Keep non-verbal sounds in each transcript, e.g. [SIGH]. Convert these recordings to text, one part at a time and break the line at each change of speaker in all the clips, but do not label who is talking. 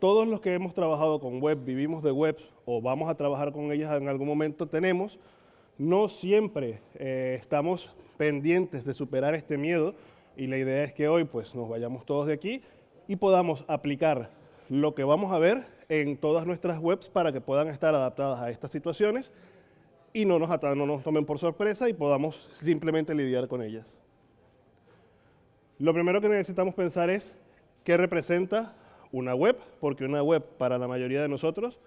todos los que hemos trabajado con web, vivimos de web o vamos a trabajar con ellas en algún momento tenemos, no siempre eh, estamos pendientes de superar este miedo y la idea es que hoy pues nos vayamos todos de aquí y podamos aplicar lo que vamos a ver en todas nuestras webs para que puedan estar adaptadas a estas situaciones y no nos, no nos tomen por sorpresa y podamos simplemente lidiar con ellas. Lo primero que necesitamos pensar es qué representa una web, porque una web para la mayoría de nosotros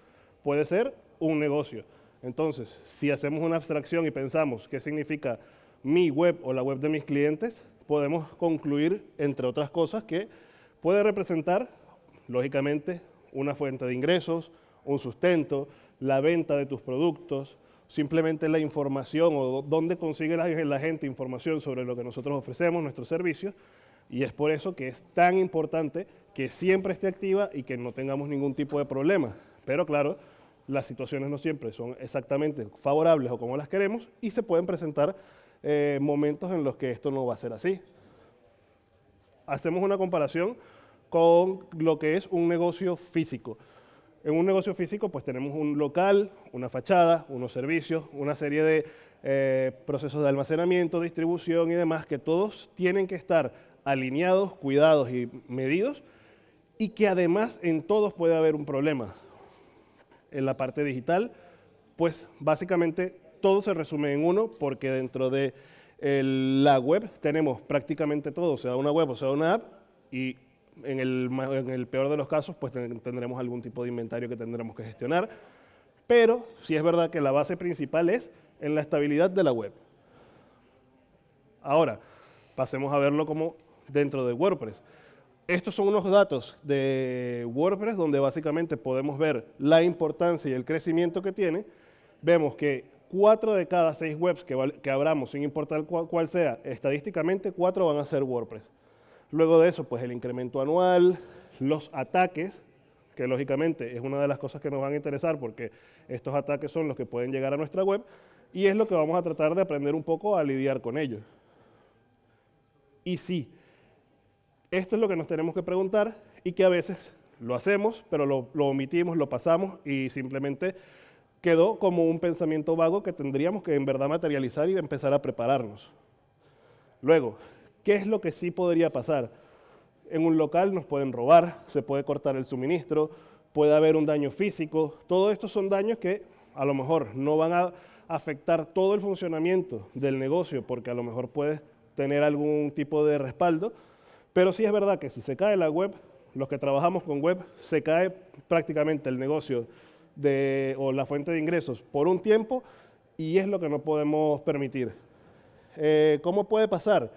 puede ser un negocio. Entonces, si hacemos una abstracción y pensamos qué significa mi web o la web de mis clientes, podemos concluir, entre otras cosas, que puede representar, lógicamente, una fuente de ingresos, un sustento, la venta de tus productos, simplemente la información o dónde consigue la, gente información sobre lo que nosotros ofrecemos, nuestros servicios, y es por eso que es tan importante que siempre esté activa y que no tengamos ningún tipo de problema. Pero claro, las situaciones no siempre son exactamente favorables o como las queremos y se pueden presentar eh, momentos en los que esto no va a ser así. Hacemos una comparación con lo que es un negocio físico. En un negocio físico pues tenemos un local, una fachada, unos servicios, una serie de eh, procesos de almacenamiento, distribución y demás que todos tienen que estar alineados, cuidados y medidos y que además en todos puede haber un problema en la parte digital, pues básicamente todo se resume en uno porque dentro de la web tenemos prácticamente todo, sea una web o sea una app, y en el, en el peor de los casos pues tendremos algún tipo de inventario que tendremos que gestionar, pero sí es verdad que la base principal es en la estabilidad de la web. Ahora, pasemos a verlo como dentro de WordPress. Estos son unos datos de WordPress donde básicamente podemos ver la importancia y el crecimiento que tiene. Vemos que cuatro de cada seis webs que, abramos, sin importar cuál, sea, estadísticamente cuatro van a ser WordPress. Luego de eso, pues el incremento anual, los ataques, que lógicamente es una de las cosas que nos van a interesar porque estos ataques son los que pueden llegar a nuestra web y es lo que vamos a tratar de aprender un poco a lidiar con ellos. Y sí, esto es lo que nos tenemos que preguntar y que a veces lo hacemos, pero lo, omitimos, lo pasamos y simplemente quedó como un pensamiento vago que tendríamos que en verdad materializar y empezar a prepararnos. Luego, ¿qué es lo que sí podría pasar? En un local nos pueden robar, se puede cortar el suministro, puede haber un daño físico. Todo esto son daños que a lo mejor no van a afectar todo el funcionamiento del negocio porque a lo mejor puedes tener algún tipo de respaldo, pero sí es verdad que si se cae la web, los que trabajamos con web, se cae prácticamente el negocio o la fuente de ingresos por un tiempo y es lo que no podemos permitir. Eh, ¿Cómo puede pasar?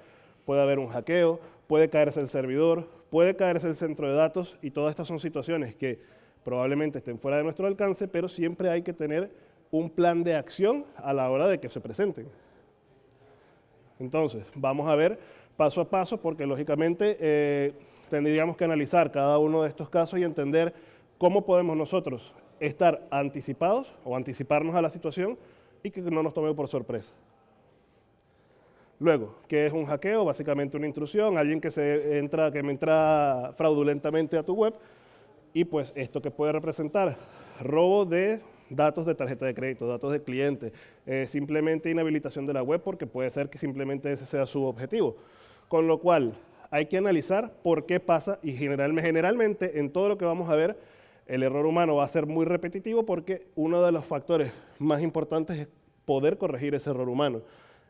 Puede haber un hackeo, puede caerse el servidor, puede caerse el centro de datos y todas estas son situaciones que probablemente estén fuera de nuestro alcance, pero siempre hay que tener un plan de acción a la hora de que se presenten. Entonces, vamos a ver paso a paso porque lógicamente eh, tendríamos que analizar cada uno de estos casos y entender cómo podemos nosotros estar anticipados o anticiparnos a la situación y que no nos tome por sorpresa. Luego, ¿qué es un hackeo? Básicamente una intrusión, alguien que, se entra, que entra fraudulentamente a tu web y pues esto que puede representar robo de datos de tarjeta de crédito, datos de cliente, eh, simplemente inhabilitación de la web porque puede ser que simplemente ese sea su objetivo. Con lo cual, hay que analizar por qué pasa y generalmente en todo lo que vamos a ver, el error humano va a ser muy repetitivo porque uno de los factores más importantes es poder corregir ese error humano.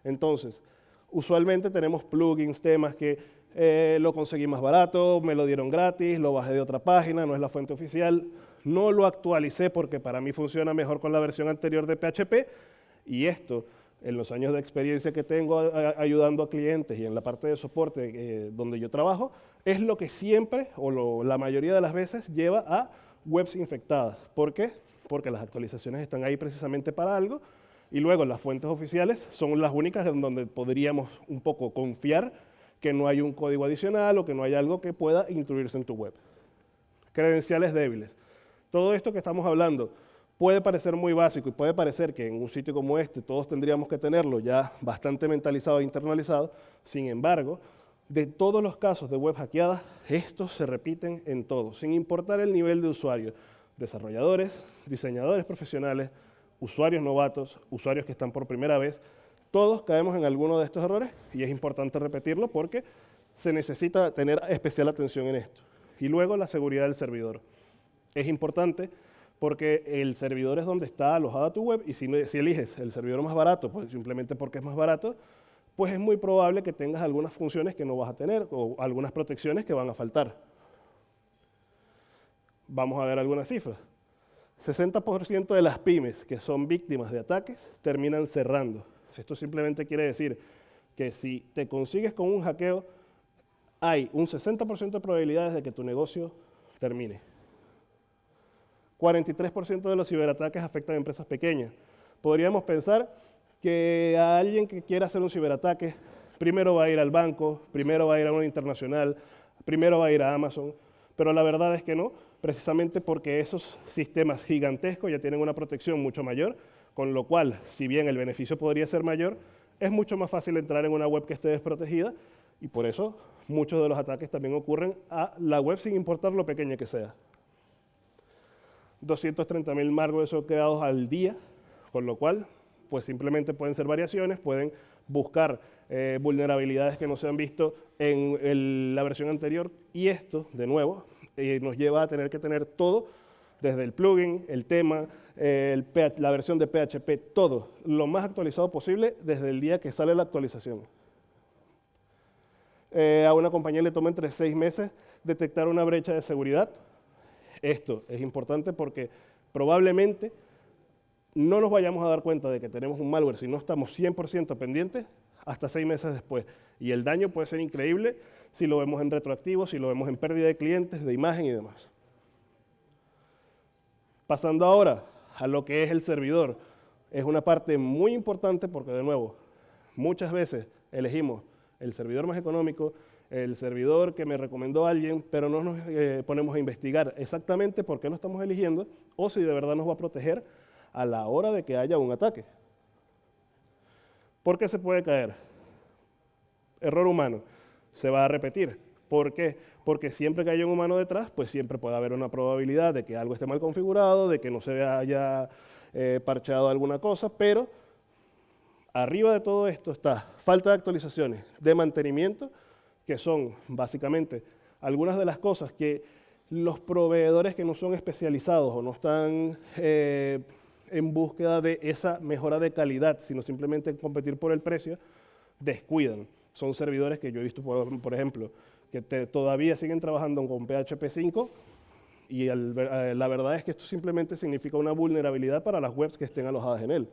Entonces, usualmente tenemos plugins, temas que eh, lo conseguí más barato, me lo dieron gratis, lo bajé de otra página, no es la fuente oficial, no lo actualicé porque para mí funciona mejor con la versión anterior de PHP y esto en los años de experiencia que tengo ayudando a clientes y en la parte de soporte eh, donde yo trabajo, es lo que siempre, o la mayoría de las veces, lleva a webs infectadas. ¿Por qué? Porque las actualizaciones están ahí precisamente para algo, y luego las fuentes oficiales son las únicas en donde podríamos un poco confiar que no hay un código adicional o que no hay algo que pueda incluirse en tu web. Credenciales débiles. Todo esto que estamos hablando, Puede parecer muy básico y puede parecer que en un sitio como este todos tendríamos que tenerlo ya bastante mentalizado e internalizado, sin embargo, de todos los casos de web hackeadas, estos se repiten en todos, sin importar el nivel de usuario. Desarrolladores, diseñadores profesionales, usuarios novatos, usuarios que están por primera vez, todos caemos en alguno de estos errores y es importante repetirlo porque se necesita tener especial atención en esto. Y luego la seguridad del servidor. Es importante porque el servidor es donde está alojada tu web y si, eliges el servidor más barato, pues simplemente porque es más barato, pues es muy probable que tengas algunas funciones que no vas a tener o algunas protecciones que van a faltar. Vamos a ver algunas cifras. 60% de las pymes que son víctimas de ataques terminan cerrando. Esto simplemente quiere decir que si te consigues con un hackeo, hay un 60% de probabilidades de que tu negocio termine. 43% de los ciberataques afectan a empresas pequeñas. Podríamos pensar que a alguien que quiera hacer un ciberataque, primero va a ir al banco, primero va a ir a una internacional, primero va a ir a Amazon, pero la verdad es que no, precisamente porque esos sistemas gigantescos ya tienen una protección mucho mayor, con lo cual, si bien el beneficio podría ser mayor, es mucho más fácil entrar en una web que esté desprotegida y por eso muchos de los ataques también ocurren a la web sin importar lo pequeña que sea. 230.000 malwares son creados al día, con lo cual pues simplemente pueden ser variaciones, pueden buscar eh, vulnerabilidades que no se han visto en la versión anterior y esto, de nuevo, eh, nos lleva a tener que tener todo, desde el plugin, el tema, la versión de PHP, todo lo más actualizado posible desde el día que sale la actualización. Eh, a una compañía le toma entre seis meses detectar una brecha de seguridad. Esto es importante porque probablemente no nos vayamos a dar cuenta de que tenemos un malware si no estamos 100% pendientes hasta seis meses después. Y el daño puede ser increíble si lo vemos en retroactivo, si lo vemos en pérdida de clientes, de imagen y demás. Pasando ahora a lo que es el servidor, es una parte muy importante porque, de nuevo, muchas veces elegimos el servidor más económico, el servidor que me recomendó alguien, pero no nos eh, ponemos a investigar exactamente por qué lo estamos eligiendo o si de verdad nos va a proteger a la hora de que haya un ataque. ¿Por qué se puede caer? Error humano. Se va a repetir. ¿Por qué? Porque siempre que haya un humano detrás, pues siempre puede haber una probabilidad de que algo esté mal configurado, de que no se haya eh, parchado alguna cosa, pero arriba de todo esto está falta de actualizaciones, de mantenimiento, que son básicamente algunas de las cosas que los proveedores que no son especializados o no están eh, en búsqueda de esa mejora de calidad, sino simplemente competir por el precio, descuidan. Son servidores que yo he visto, por, ejemplo, que todavía siguen trabajando con PHP 5 y eh, la verdad es que esto simplemente significa una vulnerabilidad para las webs que estén alojadas en él.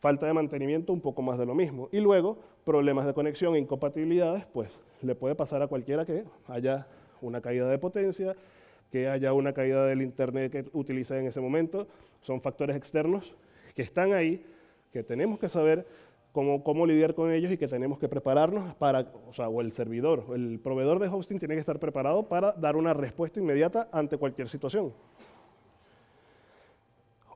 Falta de mantenimiento, un poco más de lo mismo. Y luego, problemas de conexión e incompatibilidades, pues le puede pasar a cualquiera que haya una caída de potencia, que haya una caída del internet que utiliza en ese momento, son factores externos que están ahí, que tenemos que saber cómo, cómo lidiar con ellos y que tenemos que prepararnos para, o sea, o el servidor, el proveedor de hosting tiene que estar preparado para dar una respuesta inmediata ante cualquier situación.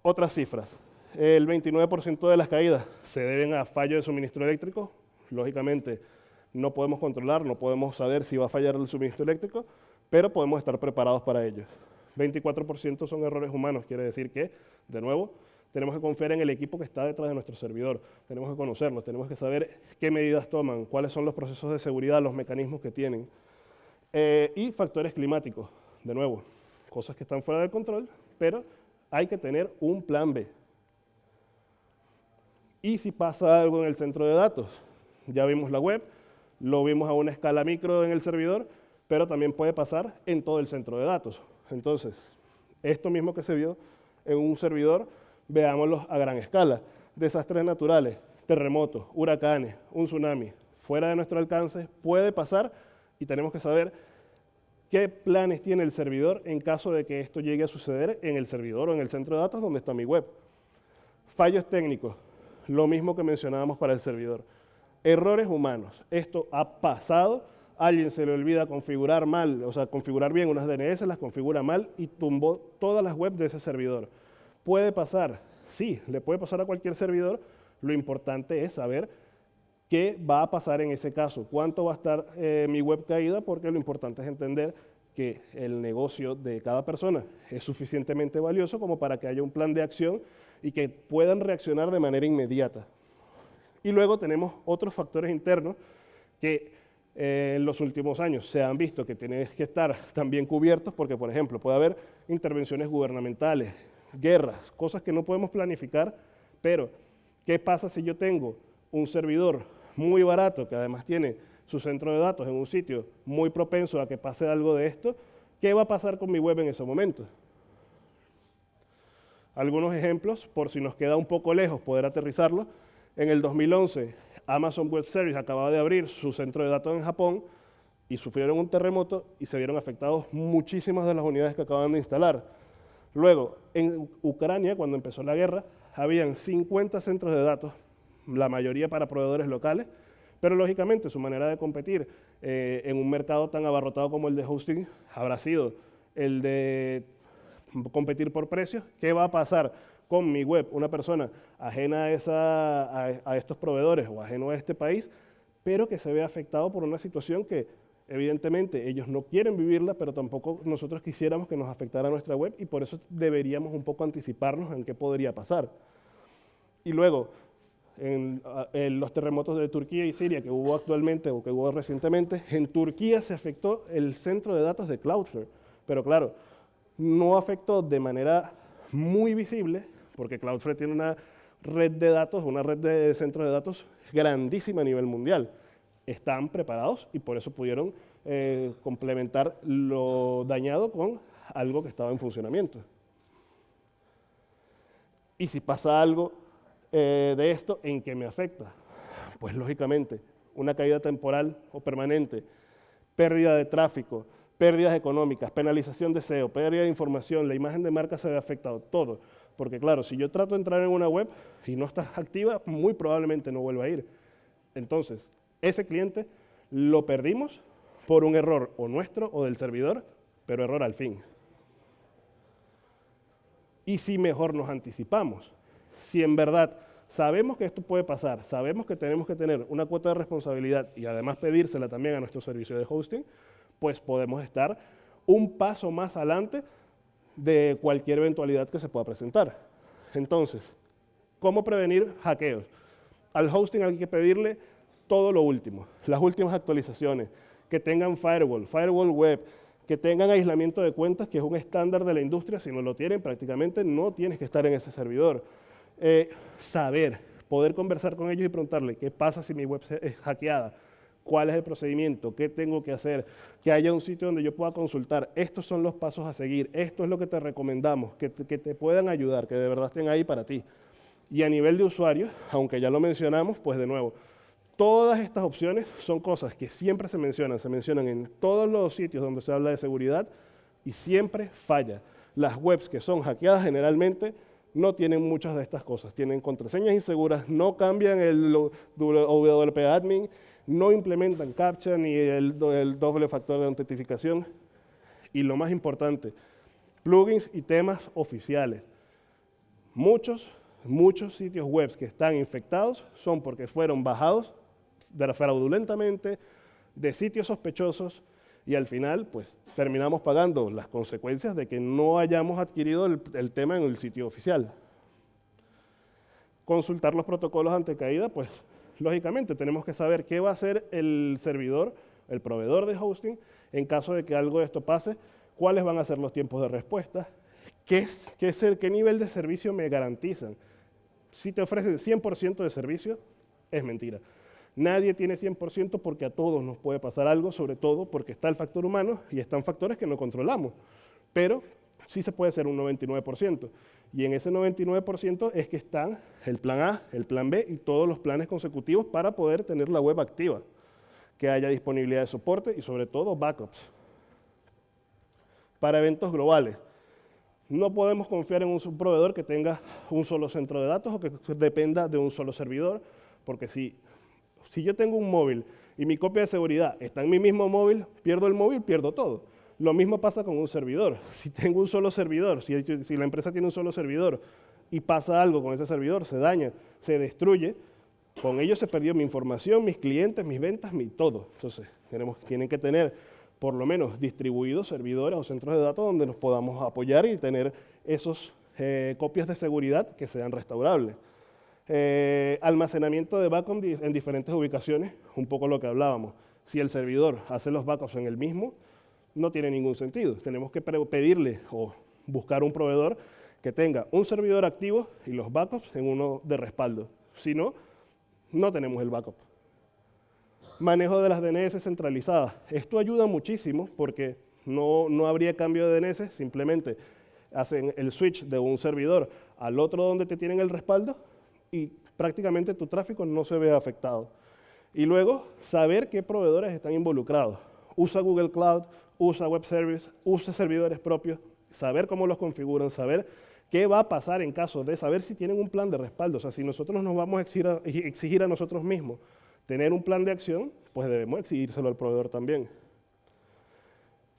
Otras cifras. El 29% de las caídas se deben a fallo de suministro eléctrico. Lógicamente, no podemos controlar, no podemos saber si va a fallar el suministro eléctrico, pero podemos estar preparados para ello. 24% son errores humanos, quiere decir que, de nuevo, tenemos que confiar en el equipo que está detrás de nuestro servidor, tenemos que conocerlos, tenemos que saber qué medidas toman, cuáles son los procesos de seguridad, los mecanismos que tienen. Eh, y factores climáticos, de nuevo, cosas que están fuera del control, pero hay que tener un plan B. Y si pasa algo en el centro de datos, ya vimos la web, lo vimos a una escala micro en el servidor, pero también puede pasar en todo el centro de datos. Entonces, esto mismo que se vio en un servidor, veámoslo a gran escala. Desastres naturales, terremotos, huracanes, un tsunami, fuera de nuestro alcance, puede pasar y tenemos que saber qué planes tiene el servidor en caso de que esto llegue a suceder en el servidor o en el centro de datos donde está mi web. Fallos técnicos, lo mismo que mencionábamos para el servidor. Errores humanos, esto ha pasado alguien se le olvida configurar mal, o sea, configurar bien unas DNS, las configura mal y tumbó todas las webs de ese servidor. ¿Puede pasar? Sí, le puede pasar a cualquier servidor. Lo importante es saber ¿Qué va a pasar en ese caso? ¿Cuánto va a estar eh, mi web caída? Porque lo importante es entender que el negocio de cada persona es suficientemente valioso como para que haya un plan de acción y que puedan reaccionar de manera inmediata. Y luego tenemos otros factores internos que eh, en los últimos años se han visto que tienen que estar también cubiertos porque, por ejemplo, puede haber intervenciones gubernamentales, guerras, cosas que no podemos planificar, pero ¿qué pasa si yo tengo un servidor muy barato que además tiene su centro de datos en un sitio muy propenso a que pase algo de esto, ¿qué va a pasar con mi web en ese momento? Algunos ejemplos, por si nos queda un poco lejos poder aterrizarlo. En el 2011, Amazon Web Service acababa de abrir su centro de datos en Japón y sufrieron un terremoto y se vieron afectados muchísimas de las unidades que acaban de instalar. Luego, en Ucrania, cuando empezó la guerra, habían 50 centros de datos, la mayoría para proveedores locales, pero lógicamente su manera de competir eh, en un mercado tan abarrotado como el de hosting habrá sido el de competir por precios. ¿Qué va a pasar con mi web? Una persona ajena a, estos proveedores o ajeno a este país, pero que se ve afectado por una situación que evidentemente ellos no quieren vivirla, pero tampoco nosotros quisiéramos que nos afectara nuestra web y por eso deberíamos un poco anticiparnos en qué podría pasar. Y luego, en, los terremotos de Turquía y Siria que hubo actualmente o que hubo recientemente, en Turquía se afectó el centro de datos de Cloudflare. Pero claro, no afectó de manera muy visible, porque Cloudflare tiene una red de datos, una red de centros de datos grandísima a nivel mundial. Están preparados y por eso pudieron eh, complementar lo dañado con algo que estaba en funcionamiento. Y si pasa algo eh, de esto, ¿en qué me afecta? Pues lógicamente, una caída temporal o permanente, pérdida de tráfico, pérdidas económicas, penalización de SEO, pérdida de información, la imagen de marca se ve afectado, todo. Porque claro, si yo trato de entrar en una web y no está activa, muy probablemente no vuelva a ir. Entonces, ese cliente lo perdimos por un error o nuestro o del servidor, pero error al fin. Y si mejor nos anticipamos, si en verdad sabemos que esto puede pasar, sabemos que tenemos que tener una cuota de responsabilidad y además pedírsela también a nuestro servicio de hosting, pues podemos estar un paso más adelante de cualquier eventualidad que se pueda presentar. Entonces, ¿cómo prevenir hackeos? Al hosting hay que pedirle todo lo último, las últimas actualizaciones, que tengan firewall, firewall web, que tengan aislamiento de cuentas, que es un estándar de la industria, si no lo tienen prácticamente no tienes que estar en ese servidor. Eh, saber, poder conversar con ellos y preguntarle qué pasa si mi web es hackeada, cuál es el procedimiento, qué tengo que hacer, que haya un sitio donde yo pueda consultar, estos son los pasos a seguir, esto es lo que te recomendamos, que te, que te puedan ayudar, que de verdad estén ahí para ti. Y a nivel de usuario, aunque ya lo mencionamos, pues de nuevo, todas estas opciones son cosas que siempre se mencionan, se mencionan en todos los sitios donde se habla de seguridad y siempre falla. Las webs que son hackeadas generalmente no tienen muchas de estas cosas. Tienen contraseñas inseguras, no cambian el WP admin, no implementan CAPTCHA ni el, doble factor de autentificación. Y lo más importante, plugins y temas oficiales. Muchos, muchos sitios web que están infectados son porque fueron bajados fraudulentamente de sitios sospechosos y al final pues terminamos pagando las consecuencias de que no hayamos adquirido el, tema en el sitio oficial. Consultar los protocolos ante caída, pues lógicamente tenemos que saber qué va a hacer el servidor, el proveedor de hosting, en caso de que algo de esto pase, cuáles van a ser los tiempos de respuesta, qué, qué, qué nivel de servicio me garantizan. Si te ofrecen 100% de servicio, es mentira. Nadie tiene 100% porque a todos nos puede pasar algo, sobre todo porque está el factor humano y están factores que no controlamos. Pero sí se puede hacer un 99%. Y en ese 99% es que están el plan A, el plan B y todos los planes consecutivos para poder tener la web activa, que haya disponibilidad de soporte y sobre todo backups. Para eventos globales, no podemos confiar en un proveedor que tenga un solo centro de datos o que dependa de un solo servidor, porque si si yo tengo un móvil y mi copia de seguridad está en mi mismo móvil, pierdo el móvil, pierdo todo. Lo mismo pasa con un servidor. [LAUGHS] Si tengo un solo servidor, si, la empresa tiene un solo servidor y pasa algo con ese servidor, se daña, se destruye, Con ellos se perdió mi información, mis clientes, mis ventas, mi todo. Entonces, tenemos, tienen que tener por lo menos distribuidos servidores o centros de datos donde nos podamos apoyar y tener esos eh, copias de seguridad que sean restaurables. Eh, almacenamiento de backup en diferentes ubicaciones, un poco lo que hablábamos. Si el servidor hace los backups en el mismo, no tiene ningún sentido. Tenemos que pedirle o buscar un proveedor que tenga un servidor activo y los backups en uno de respaldo. Si no, no tenemos el backup. Manejo de las DNS centralizadas. Esto ayuda muchísimo porque no, no habría cambio de DNS, simplemente hacen el switch de un servidor al otro donde te tienen el respaldo y prácticamente tu tráfico no se ve afectado. Y luego, saber qué proveedores están involucrados. Usa Google Cloud, usa Web Service, usa servidores propios, saber cómo los configuran, saber qué va a pasar en caso de saber si tienen un plan de respaldo. O sea, si nosotros nos vamos a exigir a, exigir a nosotros mismos tener un plan de acción, pues debemos exigírselo al proveedor también.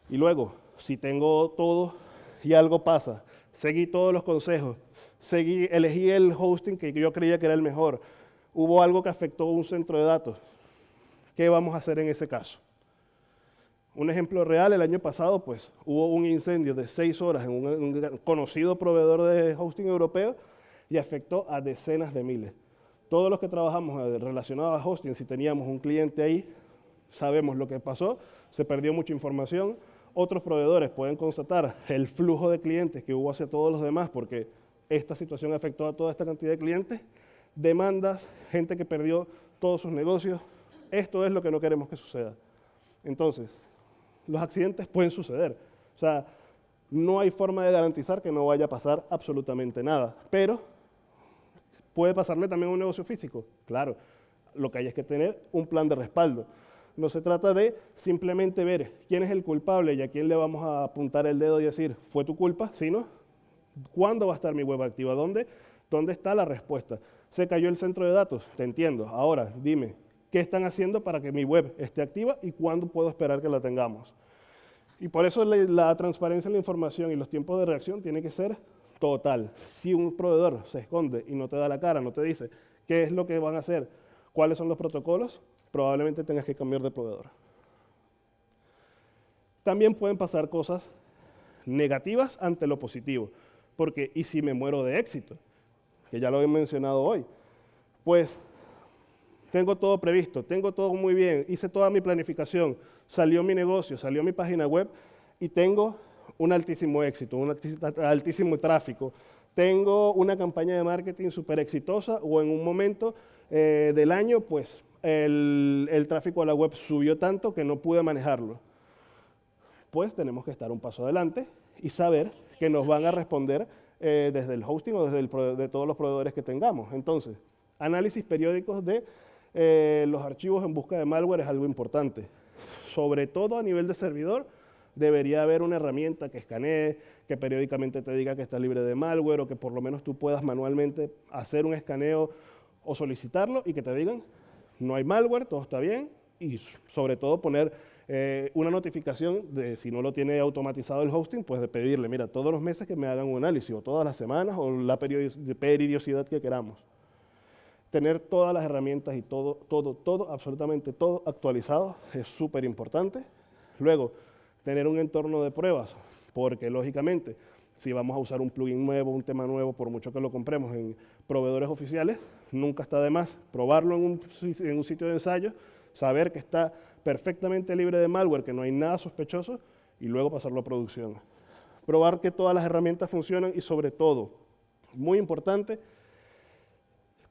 Y luego, si tengo todo y algo pasa, seguí todos los consejos, seguí, elegí el hosting que yo creía que era el mejor, hubo algo que afectó un centro de datos, ¿qué vamos a hacer en ese caso? Un ejemplo real, el año pasado pues hubo un incendio de seis horas en un, conocido proveedor de hosting europeo y afectó a decenas de miles. Todos los que trabajamos eh, relacionados a hosting, si teníamos un cliente ahí, sabemos lo que pasó, se perdió mucha información, otros proveedores pueden constatar el flujo de clientes que hubo hacia todos los demás porque esta situación afectó a toda esta cantidad de clientes, demandas, gente que perdió todos sus negocios. Esto es lo que no queremos que suceda. Entonces, los accidentes pueden suceder. O sea, no hay forma de garantizar que no vaya a pasar absolutamente nada. Pero, ¿puede pasarle también a un negocio físico? Claro. Lo que hay es que tener un plan de respaldo. No se trata de simplemente ver quién es el culpable y a quién le vamos a apuntar el dedo y decir, fue tu culpa, sino cuándo va a estar mi web activa, dónde, dónde está la respuesta. Se cayó el centro de datos, te entiendo. Ahora, dime, ¿qué están haciendo para que mi web esté activa y cuándo puedo esperar que la tengamos? Y por eso la, transparencia en la información y los tiempos de reacción tiene que ser total. Si un proveedor se esconde y no te da la cara, no te dice qué es lo que van a hacer, cuáles son los protocolos, probablemente tengas que cambiar de proveedor. También pueden pasar cosas negativas ante lo positivo, porque ¿y si me muero de éxito? Que ya lo he mencionado hoy. Pues tengo todo previsto, tengo todo muy bien, hice toda mi planificación, salió mi negocio, salió mi página web y tengo un altísimo éxito, un altísimo tráfico. Tengo una campaña de marketing súper exitosa o en un momento eh, del año, pues el, tráfico a la web subió tanto que no pude manejarlo. Pues tenemos que estar un paso adelante y saber que nos van a responder eh, desde el hosting o desde de todos los proveedores que tengamos. Entonces, análisis periódicos de eh, los archivos en busca de malware es algo importante. Sobre todo a nivel de servidor, debería haber una herramienta que escanee, que periódicamente te diga que está libre de malware o que por lo menos tú puedas manualmente hacer un escaneo o solicitarlo y que te digan no hay malware, todo está bien, y sobre todo poner eh, una notificación de si no lo tiene automatizado el hosting, pues de pedirle, mira, todos los meses que me hagan un análisis, o todas las semanas, o la periodicidad que queramos. Tener todas las herramientas y todo, todo, todo, absolutamente todo actualizado es súper importante. Luego, tener un entorno de pruebas, porque lógicamente, si vamos a usar un plugin nuevo, un tema nuevo, por mucho que lo compremos en proveedores oficiales, nunca está de más probarlo en un, sitio de ensayo, saber que está perfectamente libre de malware, que no hay nada sospechoso, y luego pasarlo a producción. Probar que todas las herramientas funcionan y sobre todo, muy importante,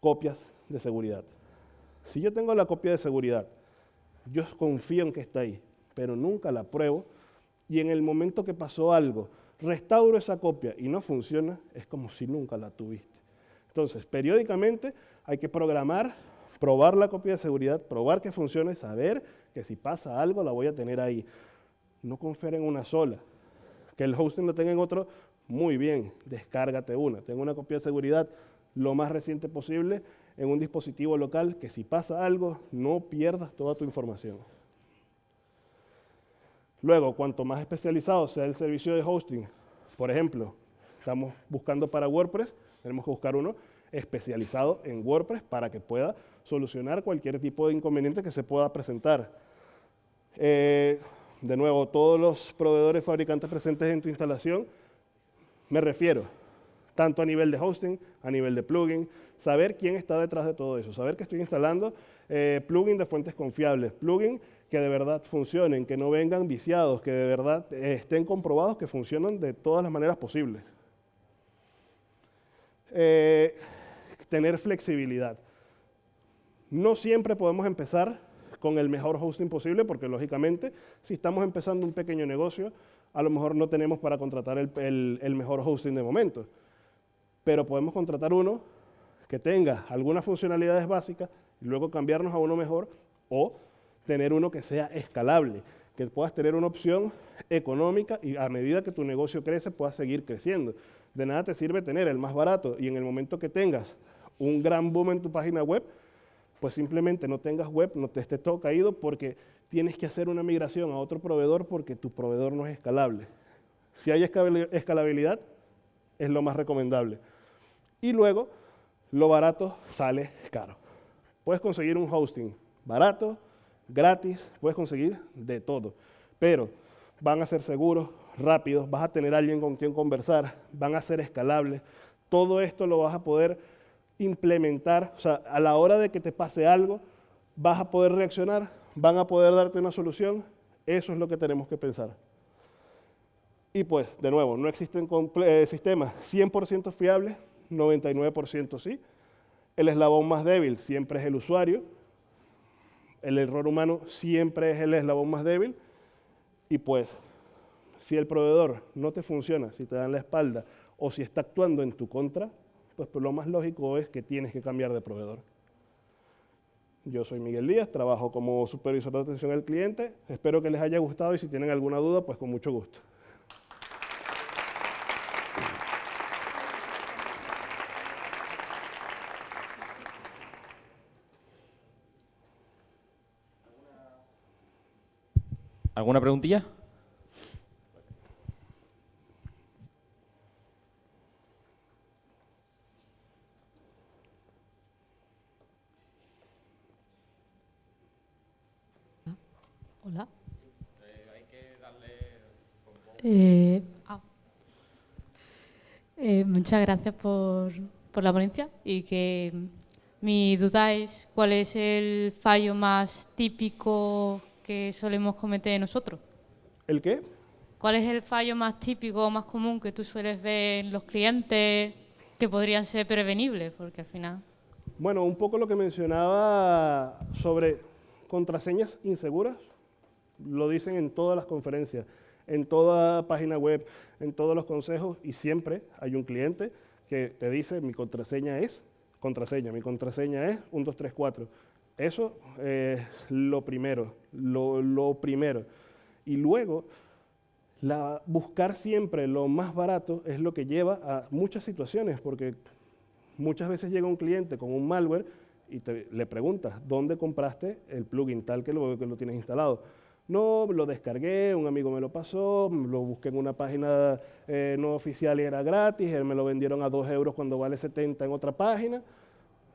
copias de seguridad. Si yo tengo la copia de seguridad, yo confío en que está ahí, pero nunca la pruebo, y en el momento que pasó algo, restauro esa copia y no funciona, es como si nunca la tuviste. Entonces, periódicamente hay que programar, probar la copia de seguridad, probar que funcione, saber que si pasa algo la voy a tener ahí. No confiar una sola. Que el hosting lo tenga en otro, muy bien, descárgate una. Tengo una copia de seguridad lo más reciente posible en un dispositivo local que si pasa algo, no pierdas toda tu información. Luego, cuanto más especializado sea el servicio de hosting, por ejemplo, estamos buscando para WordPress, tenemos que buscar uno especializado en WordPress para que pueda solucionar cualquier tipo de inconveniente que se pueda presentar. Eh, de nuevo, todos los proveedores fabricantes presentes en tu instalación, me refiero tanto a nivel de hosting, a nivel de plugin, saber quién está detrás de todo eso, saber que estoy instalando eh, plugin de fuentes confiables, plugin que de verdad funcionen, que no vengan viciados, que de verdad eh, estén comprobados que funcionan de todas las maneras posibles. Eh, tener flexibilidad. No siempre podemos empezar con el mejor hosting posible, porque lógicamente, si estamos empezando un pequeño negocio, a lo mejor no tenemos para contratar el, mejor hosting de momento. Pero podemos contratar uno que tenga algunas funcionalidades básicas y luego cambiarnos a uno mejor o tener uno que sea escalable, que puedas tener una opción económica y a medida que tu negocio crece puedas seguir creciendo. De nada te sirve tener el más barato y en el momento que tengas un gran boom en tu página web, pues simplemente no tengas web, no te esté todo caído porque tienes que hacer una migración a otro proveedor porque tu proveedor no es escalable. Si hay escalabilidad, es lo más recomendable. Y luego, lo barato sale caro. Puedes conseguir un hosting barato, gratis, puedes conseguir de todo. Pero van a ser seguros, rápidos, vas a tener alguien con quien conversar, van a ser escalables. Todo esto lo vas a poder implementar, o sea, a la hora de que te pase algo, vas a poder reaccionar, van a poder darte una solución, eso es lo que tenemos que pensar. Y pues, de nuevo, no existen eh, sistemas 100% fiables, 99% sí. El eslabón más débil siempre es el usuario, el error humano siempre es el eslabón más débil, y pues, si el proveedor no te funciona, si te dan la espalda, o si está actuando en tu contra, pues, pues, lo más lógico es que tienes que cambiar de proveedor. Yo soy Miguel Díaz, trabajo como supervisor de atención al cliente. Espero que les haya gustado y si tienen alguna duda, pues con mucho gusto.
¿Alguna preguntilla?
Eh, ah. eh, muchas gracias por, por, la ponencia y que mi duda es cuál es el fallo más típico que solemos cometer nosotros.
¿El qué?
¿Cuál es el fallo más típico o más común que tú sueles ver en los clientes que podrían ser prevenibles? Porque al final...
Bueno, un poco lo que mencionaba sobre contraseñas inseguras, lo dicen en todas las conferencias en toda página web, en todos los consejos y siempre hay un cliente que te dice mi contraseña es contraseña, mi contraseña es 1, 2, 3, 4. Eso es lo primero, lo, primero. Y luego, la, buscar siempre lo más barato es lo que lleva a muchas situaciones, porque muchas veces llega un cliente con un malware y te, le preguntas, ¿dónde compraste el plugin tal que lo, que lo tienes instalado? No, lo descargué, un amigo me lo pasó, lo busqué en una página eh, no oficial y era gratis, él me lo vendieron a 2 euros cuando vale 70 en otra página.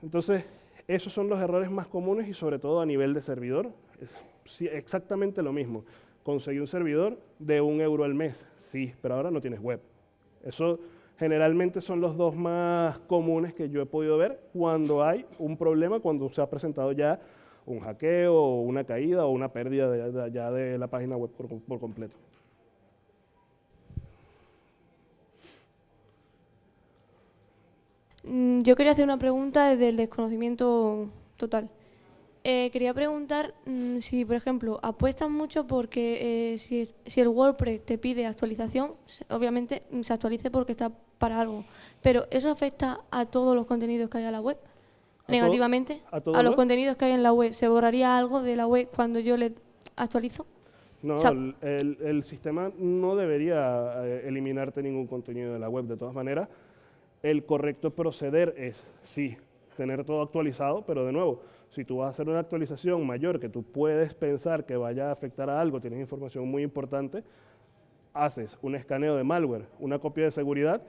Entonces, esos son los errores más comunes y sobre todo a nivel de servidor. Es exactamente lo mismo. Conseguí un servidor de un euro al mes, sí, pero ahora no tienes web. Eso generalmente son los dos más comunes que yo he podido ver cuando hay un problema, cuando se ha presentado ya un hackeo, una caída o una pérdida de, la página web por, completo.
Yo quería hacer una pregunta desde el desconocimiento total. Eh, quería preguntar mm, si, por ejemplo, apuestan mucho porque eh, si, si, el WordPress te pide actualización, obviamente mm, se actualice porque está para algo. Pero ¿eso afecta a todos los contenidos que hay en la web? negativamente a, los contenidos que hay en la web. ¿Se borraría algo de la web cuando yo le actualizo?
No, el, sistema no debería eh, eliminarte ningún contenido de la web. De todas maneras, el correcto proceder es, sí, tener todo actualizado, pero de nuevo, si tú vas a hacer una actualización mayor que tú puedes pensar que vaya a afectar a algo, tienes información muy importante, haces un escaneo de malware, una copia de seguridad,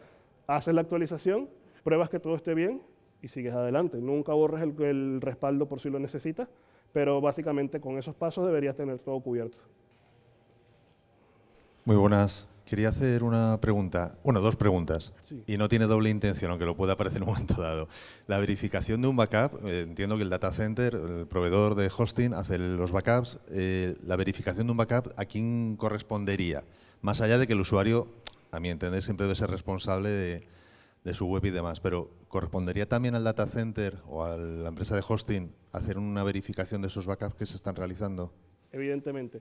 haces la actualización, pruebas que todo esté bien y sigues adelante. Nunca borres el, respaldo por si lo necesitas, pero básicamente con esos pasos deberías tener todo cubierto.
Muy buenas. Quería hacer una pregunta, bueno, dos preguntas,
Sí.
y no tiene doble intención, aunque lo pueda parecer en un momento dado. La verificación de un backup, eh, entiendo que el data center, el proveedor de hosting, hace los backups. eh, la verificación de un backup, ¿a quién correspondería? Más allá de que el usuario, a mi entender, siempre debe ser responsable de, de su web y demás, pero ¿correspondería también al data center o a la empresa de hosting hacer una verificación de esos backups que se están realizando?
evidentemente.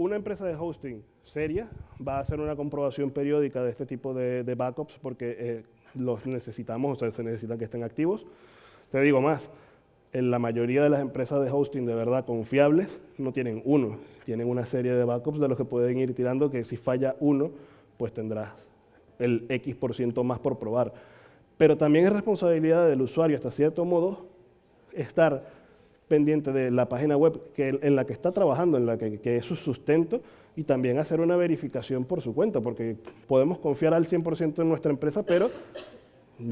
Una empresa de hosting seria va a hacer una comprobación periódica de este tipo de, backups porque eh, los necesitamos, o sea, se necesita que estén activos. Te digo más, en la mayoría de las empresas de hosting de verdad confiables no tienen uno, tienen una serie de backups de los que pueden ir tirando que si falla uno, pues tendrás el X por ciento más por probar. Pero también es responsabilidad del usuario hasta cierto modo estar pendiente de la página web que, en la que está trabajando, en la que, es su sustento, y también hacer una verificación por su cuenta, porque podemos confiar al 100% en nuestra empresa, pero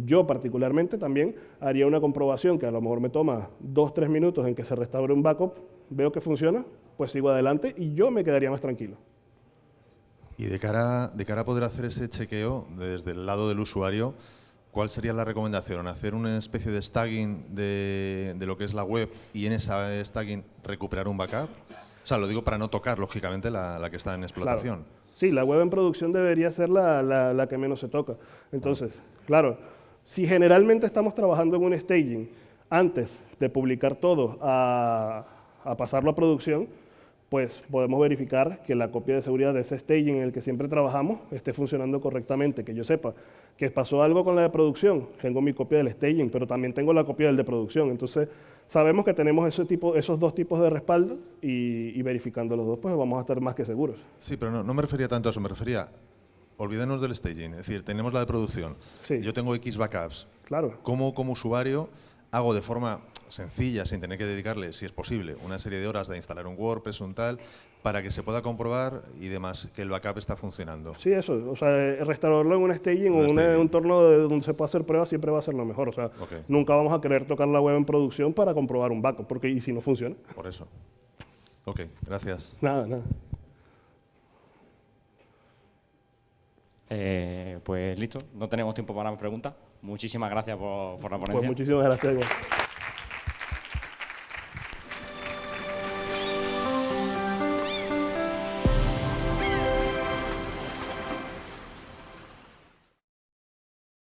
yo particularmente también haría una comprobación que a lo mejor me toma dos, tres minutos en que se restaure un backup, veo que funciona, pues sigo adelante y yo me quedaría más tranquilo.
Y de cara, de cara a poder hacer ese chequeo desde el lado del usuario, ¿cuál sería la recomendación? ¿Hacer una especie de staging de, de lo que es la web y en esa staging recuperar un backup? O sea, lo digo para no tocar, lógicamente, la, la que está en explotación.
Claro. Sí, la web en producción debería ser la, la- la que menos se toca. Entonces, claro, si generalmente estamos trabajando en un staging antes de publicar todo a, a pasarlo a producción, pues podemos verificar que la copia de seguridad de ese staging en el que siempre trabajamos esté funcionando correctamente, que yo sepa que pasó algo con la de producción, tengo mi copia del staging, pero también tengo la copia del de producción. Entonces, sabemos que tenemos ese tipo, esos dos tipos de respaldo y, y verificando los dos, pues vamos a estar más que seguros.
Sí, pero no, no me refería tanto a eso, me refería, olvídenos del staging, es decir, tenemos la de producción,
Sí.
yo tengo X backups,
Claro.
¿cómo como usuario hago de forma sencilla, sin tener que dedicarle, si es posible, una serie de horas de instalar un WordPress, un tal, para que se pueda comprobar y demás que el backup está funcionando?
Sí, eso. O sea, eh, restaurarlo en un staging o
Un
en un entorno de- donde se pueda hacer pruebas siempre va a ser lo mejor. O sea,
Ok.
nunca vamos a querer tocar la web en producción para comprobar un backup, porque y si no funciona,
Por eso. Ok, gracias.
nada, nada.
Eh, pues listo, no tenemos tiempo para más preguntas. Muchísimas gracias por, por la
Pues
ponencia.
muchísimas gracias.